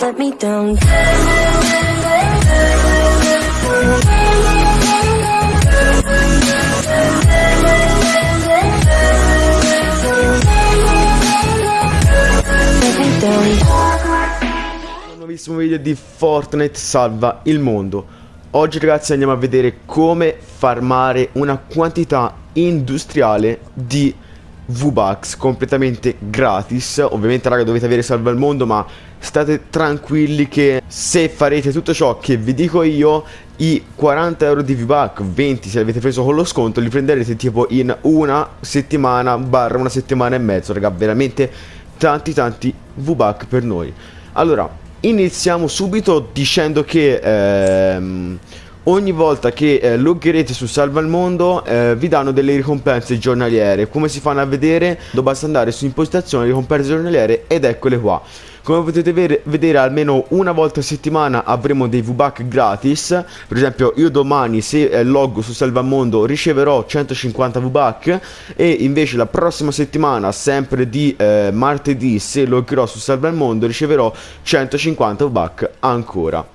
let me down. Nuovissimo video di Fortnite salva il mondo. Oggi ragazzi andiamo a vedere come farmare una quantità industriale di V-Bucks completamente gratis. Ovviamente raga dovete avere salva il mondo ma state tranquilli che se farete tutto ciò che vi dico io I 40 euro di V-Buck, 20 se li avete preso con lo sconto li prenderete tipo in una settimana barra una settimana e mezzo raga Veramente tanti tanti V-Buck per noi. Allora, iniziamo subito dicendo che ehm, ogni volta che eh, loggerete su Salva il Mondo eh, vi danno delle ricompense giornaliere. Come si fanno a vedere? Basta andare su impostazione ricompense giornaliere ed eccole qua come potete ver vedere almeno una volta a settimana avremo dei VBAC gratis. Per esempio io domani se eh, loggo su Salvamondo riceverò 150 VBAC E invece la prossima settimana sempre di eh, martedì se loggerò su Salvamondo riceverò 150 VBAC ancora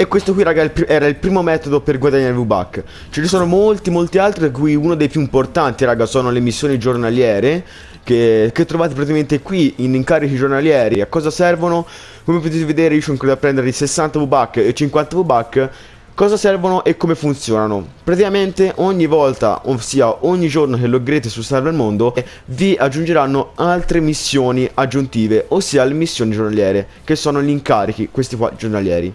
e questo qui raga era il primo metodo per guadagnare V-Buck Ce ne sono molti molti altri da cui uno dei più importanti raga sono le missioni giornaliere che, che, trovate praticamente qui in incarichi giornalieri A cosa servono? Come potete vedere io sono qui a prendere i 60 V-Buck e 50 V-Buck Cosa servono e come funzionano? Praticamente ogni volta, ossia ogni giorno che loggerete su Server Mondo Vi aggiungeranno altre missioni aggiuntive Ossia le missioni giornaliere Che sono gli incarichi, questi qua giornalieri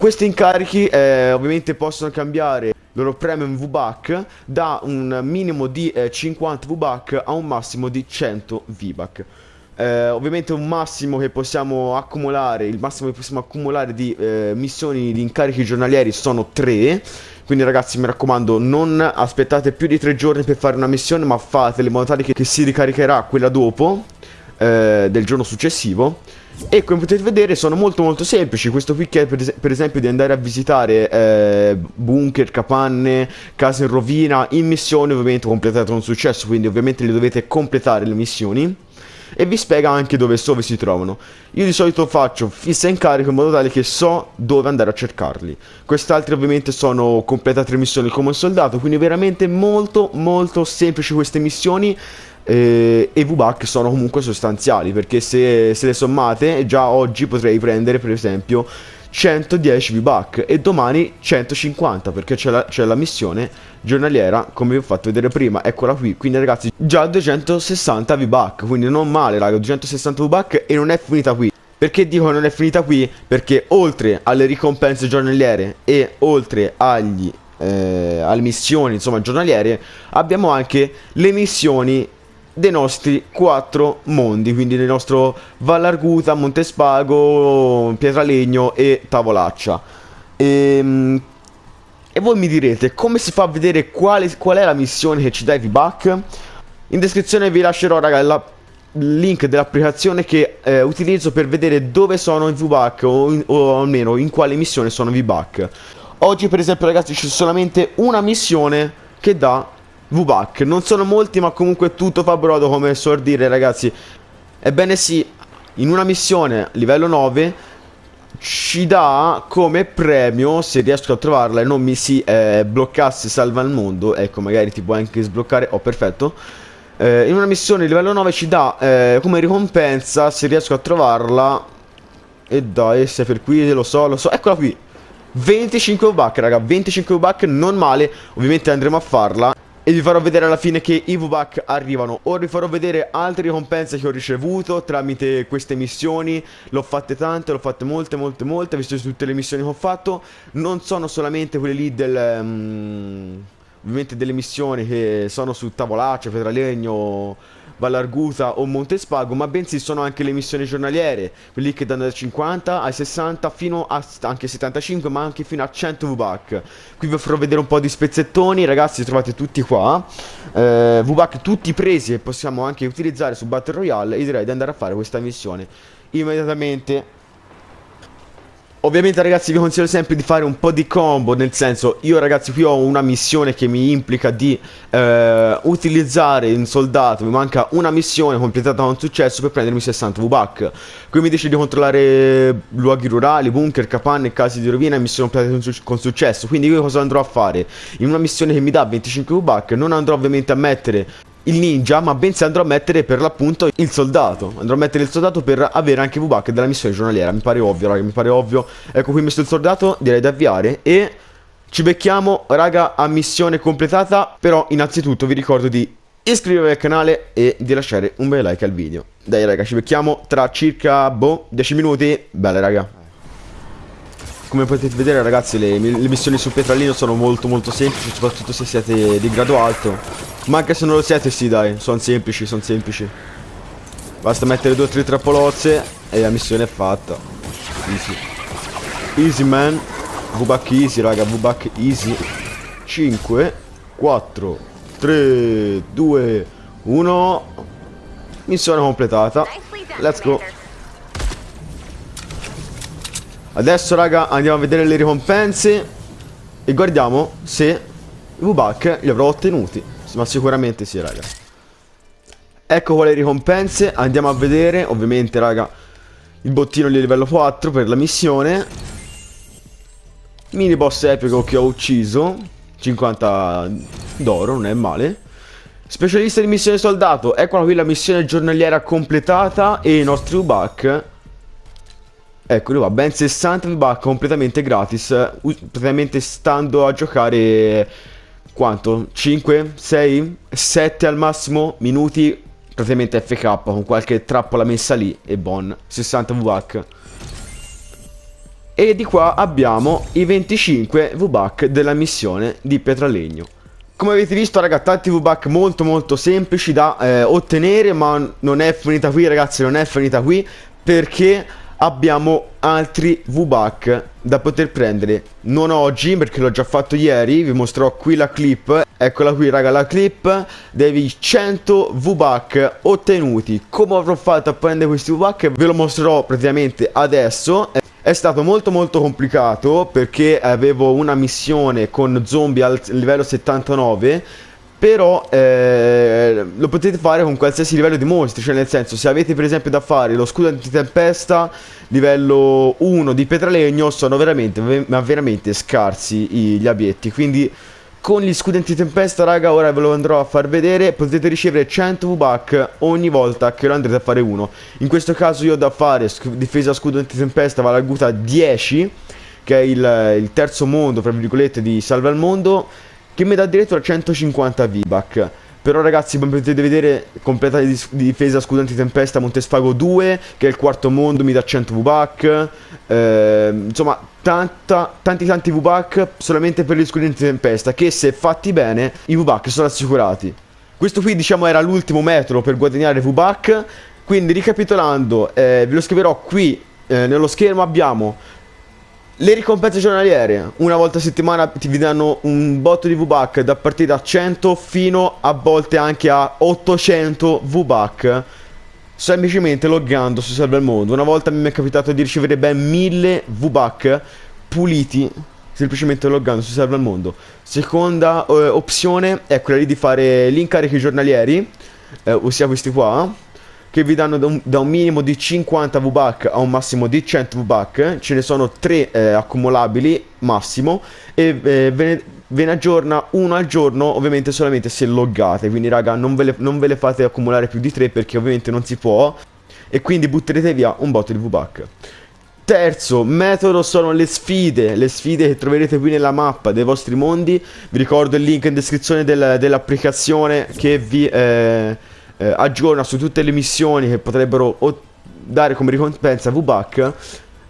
questi incarichi eh, ovviamente possono cambiare loro premium VBAC da un minimo di eh, 50 VBAC a un massimo di 100 VBAC. Eh, ovviamente un massimo che possiamo accumulare, il massimo che possiamo accumulare di eh, missioni di incarichi giornalieri sono 3 quindi ragazzi mi raccomando non aspettate più di 3 giorni per fare una missione ma fatele in modo tale che, che si ricaricherà quella dopo eh, del giorno successivo. E come potete vedere sono molto molto semplici. Questo qui che è per, es per esempio di andare a visitare eh, bunker, capanne, case in rovina In missione ovviamente completate un successo Quindi ovviamente le dovete completare le missioni e vi spiega anche dove, dove si trovano. Io di solito faccio fissa in carico in modo tale che so dove andare a cercarli. Quest'altri ovviamente sono completate le missioni come un soldato, quindi veramente molto molto semplici queste missioni eh, e VBAC sono comunque sostanziali perché se, se le sommate già oggi potrei prendere per esempio 110 VBAC e domani 150 perché c'è la, la, missione giornaliera come vi ho fatto vedere prima. Eccola qui. Quindi ragazzi già 260 VBAC quindi non male raga 260 VBAC e non è finita qui. Perché dico non è finita qui? Perché oltre alle ricompense giornaliere e oltre agli eh, alle missioni insomma giornaliere abbiamo anche le missioni dei nostri quattro mondi, quindi del nostro Vallarguta, Montespago, Pietralegno e Tavolaccia. E, ehm, e voi mi direte come si fa a vedere quale, qual è la missione che ci dà i V-Buck? In descrizione vi lascerò raga il link dell'applicazione che eh, utilizzo per vedere dove sono i V-Buck o, o, almeno in quale missione sono i V-Buck. Oggi per esempio ragazzi c'è solamente una missione che dà VBAC. Non sono molti, ma comunque tutto fa brodo, come so dire, ragazzi. Ebbene sì, in una missione livello 9 ci dà come premio, se riesco a trovarla e non mi si eh, bloccasse salva il mondo, ecco, magari ti può anche sbloccare, oh perfetto. Eh, in una missione livello 9 ci dà eh, come ricompensa, se riesco a trovarla, e dai, se per qui lo so, lo so, eccola qui. 25 buck raga, 25 buck non male, ovviamente andremo a farla e vi farò vedere alla fine che i V-Buck arrivano. Ora vi farò vedere altre ricompense che ho ricevuto tramite queste missioni. L'ho fatte tante, l'ho fatte molte molte molte. Visto tutte le missioni che ho fatto. Non sono solamente quelle lì del... Um, ovviamente delle missioni che sono su Tavolaccia, Petralegno Vallarguta o Montespago, ma bensì sono anche le missioni giornaliere, quelli che danno da 50 ai 60 fino a anche 75, ma anche fino a 100 VBAC. Qui vi farò vedere un po' di spezzettoni, ragazzi, li trovate tutti qua. Eh, VBAC tutti presi e possiamo anche utilizzare su Battle Royale e direi di andare a fare questa missione immediatamente Ovviamente ragazzi vi consiglio sempre di fare un po' di combo, nel senso io ragazzi qui ho una missione che mi implica di eh, utilizzare un soldato, mi manca una missione completata con successo per prendermi 60 V-Buck. Qui mi dice di controllare luoghi rurali, bunker, capanne, case di rovina e missioni completate con successo. Quindi io cosa andrò a fare? In una missione che mi dà 25 V-Buck non andrò ovviamente a mettere il ninja, ma bensì andrò a mettere per l'appunto il soldato. Andrò a mettere il soldato per avere anche V-Buck della missione giornaliera. Mi pare ovvio, raga, mi pare ovvio. Ecco qui messo il soldato, direi di avviare e ci becchiamo, raga, a missione completata. Però innanzitutto vi ricordo di iscrivervi al canale e di lasciare un bel like al video. Dai raga, ci becchiamo tra circa, boh, 10 minuti. Belle raga. Come potete vedere ragazzi le, le missioni sul petrolino sono molto molto semplici Soprattutto se siete di grado alto. Ma anche se non lo siete sì dai Sono semplici, sono semplici. Basta mettere due o tre trappolozze E la missione è fatta. Easy. Easy man. V-Buck easy raga V-Buck easy. 5 4 3 2 1 Missione completata. Let's go Adesso raga andiamo a vedere le ricompense E guardiamo se i V-Buck li avrò ottenuti. Ma sicuramente sì raga. Ecco quali ricompense. Andiamo a vedere Ovviamente raga Il bottino di livello 4 per la missione. Mini boss epico che ho ucciso. 50 d'oro non è male. Specialista di missione soldato. Eccola qui la missione giornaliera completata E i nostri V-Buck Eccoli qua, ben 60 V-Buck completamente gratis, praticamente stando a giocare quanto? 5, 6, 7 al massimo minuti praticamente FK con qualche trappola messa lì e bon, 60 V-Buck. E di qua abbiamo i 25 V-Buck della missione di Pietralegno. Come avete visto raga tanti V-Buck molto molto semplici da eh, ottenere ma non è finita qui ragazzi non è finita qui perché abbiamo altri V-Buck da poter prendere. Non oggi perché l'ho già fatto ieri Vi mostrerò qui la clip. Eccola qui raga la clip Devi 100 V-Buck ottenuti. Come avrò fatto a prendere questi V-Buck Ve lo mostrerò praticamente adesso. È stato molto molto complicato perché avevo una missione con zombie al livello 79 però eh, lo potete fare con qualsiasi livello di mostri, cioè nel senso se avete per esempio da fare lo scudo antitempesta livello 1 di petralegno sono veramente, ma veramente scarsi gli abietti, quindi con gli scudi antitempesta raga ora ve lo andrò a far vedere potete ricevere 100 V-Buck ogni volta che lo andrete a fare uno. In questo caso io ho da fare difesa scudo antitempesta vale aguta 10 che è il, il terzo mondo tra virgolette di salva al mondo che mi dà addirittura 150 V-Buck. Però ragazzi come potete vedere completa di, di difesa scudo antitempesta Montesfago 2 che è il quarto mondo mi dà 100 V-Buck. Eh, Insomma tanta, tanti tanti V-Buck solamente per gli scudi antitempesta Che se fatti bene i V-Buck sono assicurati. Questo qui diciamo era l'ultimo metodo per guadagnare V-Buck. Quindi ricapitolando eh, ve lo scriverò qui eh, nello schermo abbiamo le ricompense giornaliere, una volta a settimana ti danno un botto di V-Buck da partire da 100 fino a volte anche a 800 V-Buck semplicemente loggando su Server Mode. Una volta mi è capitato di ricevere ben 1000 V-Buck puliti semplicemente loggando su Server Mondo. Seconda eh, opzione è quella di fare gli incarichi giornalieri, eh, ossia questi qua che vi danno da un, da un minimo di 50 V-Buck a un massimo di 100 V-Buck. Ce ne sono 3 eh, accumulabili massimo e eh, ve, ne, ve, ne, aggiorna uno al giorno ovviamente solamente se loggate. Quindi raga non ve, le, non ve le fate accumulare più di 3 perché ovviamente non si può e quindi butterete via un botto di V-Buck. Terzo metodo sono le sfide, le sfide che troverete qui nella mappa dei vostri mondi. Vi ricordo il link in descrizione del, dell'applicazione che vi... Eh, eh, aggiorna su tutte le missioni che potrebbero dare come ricompensa V-Buck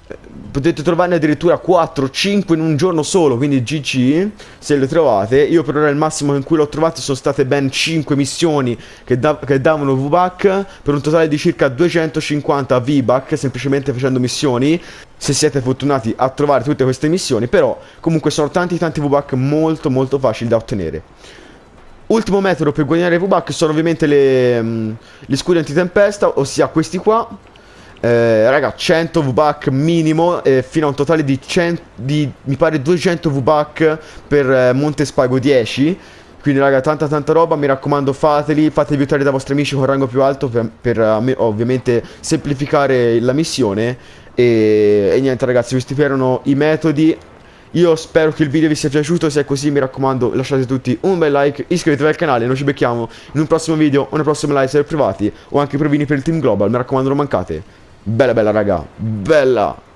eh, potete trovarne addirittura 4 5 in un giorno solo quindi GG se le trovate. Io per ora il massimo in cui l'ho trovato sono state ben 5 missioni che, da che davano V-Buck per un totale di circa 250 V-Buck semplicemente facendo missioni se siete fortunati a trovare tutte queste missioni però comunque sono tanti tanti V-Buck molto molto facili da ottenere Ultimo metodo per guadagnare V-Buck sono ovviamente le, um, gli scudi antitempesta, ossia questi qua. eh, raga 100 VBAC minimo eh, fino a un totale di, 100, di mi pare 200 VBAC per eh, Monte Spago 10 quindi raga tanta tanta roba. Mi raccomando fateli fatevi aiutare da vostri amici con rango più alto per, per uh, ovviamente semplificare la missione. E, e niente ragazzi questi erano i metodi io spero che il video vi sia piaciuto, se è così mi raccomando lasciate tutti un bel like, iscrivetevi al canale, noi ci becchiamo in un prossimo video o una prossima live server privati o anche provini per il team global, mi raccomando non mancate. Bella bella raga, bella!